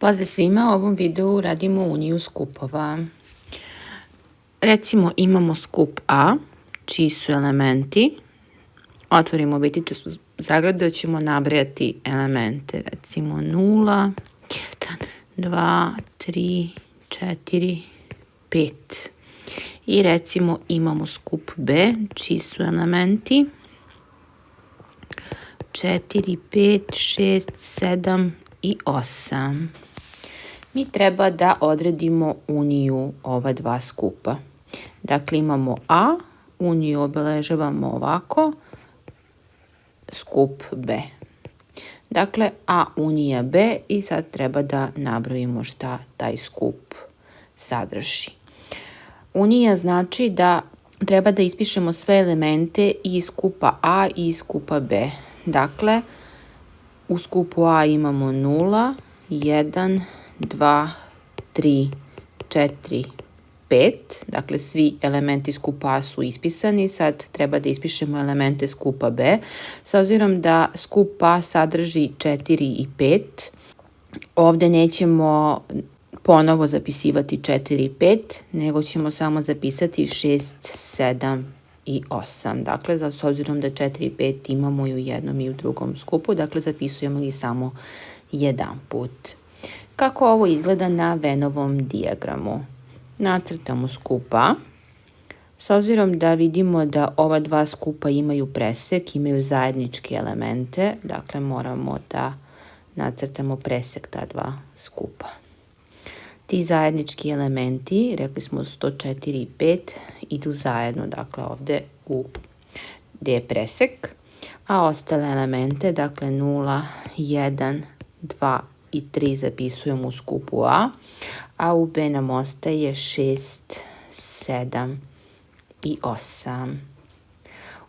Pozdrav svima, u ovom videu radimo uniju skupova. Recimo imamo skup A, čiji su elementi. Otvorimo bitiću zagradu, ćemo nabrajati elemente. Recimo 0, 1, 2, 3, 4, 5. I recimo imamo skup B, čiji su elementi. 4, 5, 6, 7 i 8 mi treba da odredimo uniju ova dva skupa. Dakle, imamo A, uniju obeležavamo ovako, skup B. Dakle, A unija B i sad treba da nabrojimo šta taj skup sadrži. Unija znači da treba da ispišemo sve elemente iz skupa A i iz skupa B. Dakle, u skupu A imamo 0, 1, 2, 3, 4, 5. Dakle, svi elementi skupa A su ispisani. Sad treba da ispišemo elemente skupa B. S obzirom da skup A sadrži 4 i 5, ovde nećemo ponovo zapisivati 4 i 5, nego ćemo samo zapisati 6, 7 i 8. Dakle, s obzirom da 4 i 5 imamo i u jednom i u drugom skupu, dakle zapisujemo ih samo jedan put. Kako ovo izgleda na Venovom dijagramu? Nacrtamo skupa. S obzirom da vidimo da ova dva skupa imaju presek, imaju zajedničke elemente, dakle moramo da nacrtamo presek ta dva skupa. Ti zajednički elementi, rekli smo 104 i 5, idu zajedno, dakle ovde u gde je presek, a ostale elemente, dakle 0, 1, 2 i 3 zapisujemo u skupu A, a u B nam ostaje 6, 7 i 8.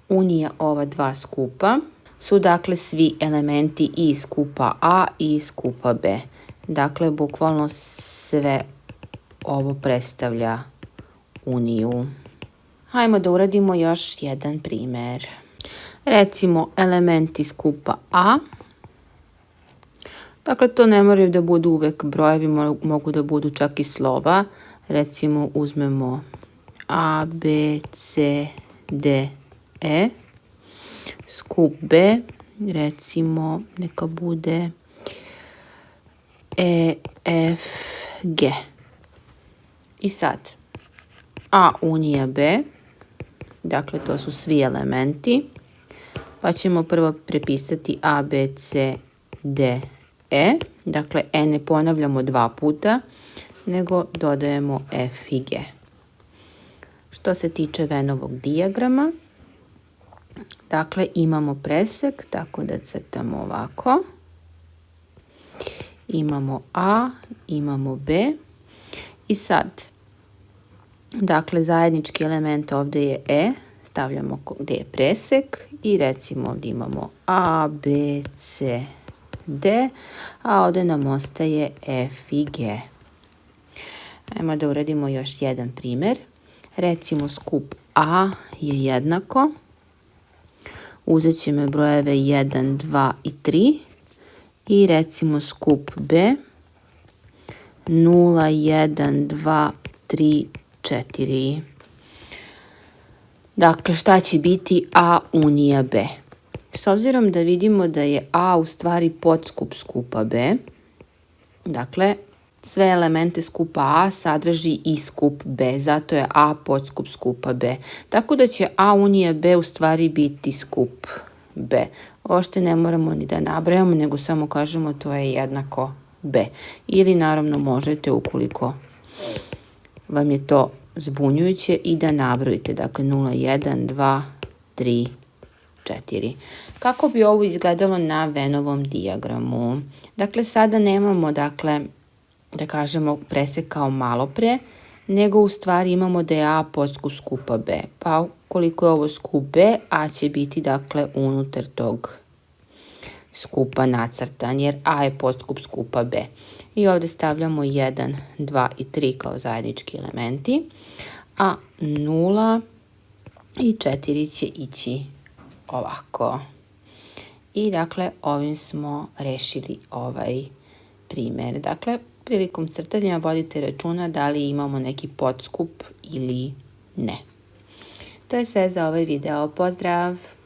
Unija ova dva skupa su dakle svi elementi i skupa A i skupa B. Dakle, bukvalno sve ovo predstavlja uniju. Hajmo da uradimo još jedan primer. Recimo elementi skupa A Dakle, to ne moraju da budu uvek brojevi, mogu da budu čak i slova. Recimo, uzmemo A, B, C, D, E. Skup B, recimo, neka bude E, F, G. I sad, A unija B, dakle to su svi elementi, pa ćemo prvo prepisati A, B, C, D, E dakle E ne ponavljamo dva puta, nego dodajemo F i G. Što se tiče Venovog dijagrama, dakle imamo presek, tako da crtamo ovako. Imamo A, imamo B i sad, dakle zajednički element ovde je E, stavljamo gde je presek i recimo ovdje imamo A, B, C, D, a ovde nam ostaje F i G. Ajmo da uradimo još jedan primer. Recimo skup A je jednako. Uzet ćemo brojeve 1, 2 i 3. I recimo skup B 0, 1, 2, 3, 4. Dakle, šta će biti A unija B? S obzirom da vidimo da je A u stvari podskup skupa B, dakle, sve elemente skupa A sadrži i skup B, zato je A podskup skupa B. Tako da će A unija B u stvari biti skup B. Ošte ne moramo ni da nabrajamo, nego samo kažemo to je jednako B. Ili naravno možete ukoliko vam je to zbunjujuće i da nabrojite. Dakle 0, 1, 2, 3, 4. Kako bi ovo izgledalo na Venovom dijagramu? Dakle, sada nemamo, dakle, da kažemo presek kao malo pre, nego u stvari imamo da je A podskup skupa B. Pa koliko je ovo skup B, A će biti, dakle, unutar tog skupa nacrtan, jer A je podskup skupa B. I ovde stavljamo 1, 2 i 3 kao zajednički elementi, a 0 i 4 će ići ovako. I dakle ovim smo rešili ovaj primjer. Dakle, prilikom crtanja vodite računa da li imamo neki podskup ili ne. To je sve za ovaj video. Pozdrav!